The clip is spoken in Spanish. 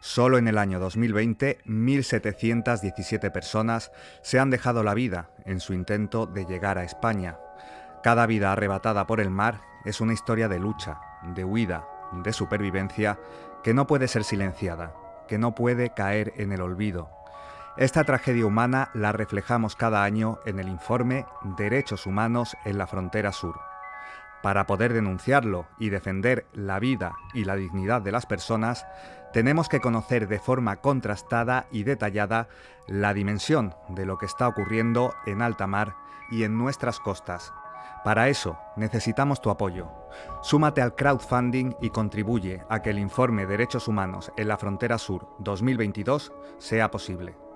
Solo en el año 2020, 1.717 personas se han dejado la vida en su intento de llegar a España. Cada vida arrebatada por el mar es una historia de lucha, de huida, de supervivencia que no puede ser silenciada, que no puede caer en el olvido. Esta tragedia humana la reflejamos cada año en el informe Derechos Humanos en la Frontera Sur. Para poder denunciarlo y defender la vida y la dignidad de las personas, tenemos que conocer de forma contrastada y detallada la dimensión de lo que está ocurriendo en alta mar y en nuestras costas. Para eso necesitamos tu apoyo. Súmate al crowdfunding y contribuye a que el informe Derechos Humanos en la Frontera Sur 2022 sea posible.